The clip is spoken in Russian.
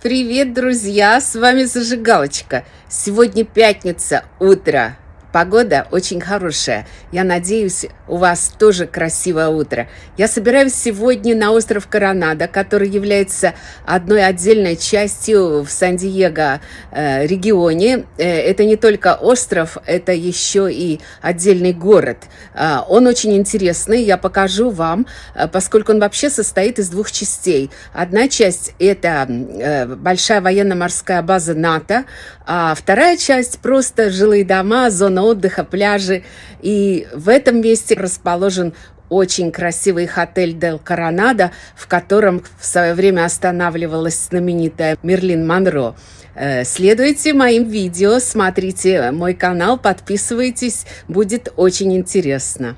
Привет, друзья! С вами Зажигалочка. Сегодня пятница, утро. Погода очень хорошая. Я надеюсь, у вас тоже красивое утро. Я собираюсь сегодня на остров Коронадо, который является одной отдельной частью в Сан-Диего э, регионе. Э, это не только остров, это еще и отдельный город. Э, он очень интересный, я покажу вам, э, поскольку он вообще состоит из двух частей. Одна часть – это э, большая военно-морская база НАТО, а вторая часть – просто жилые дома, зона зона отдыха, пляжи. И в этом месте расположен очень красивый отель Дел Коронадо, в котором в свое время останавливалась знаменитая Мерлин Монро. Э, следуйте моим видео, смотрите мой канал, подписывайтесь, будет очень интересно.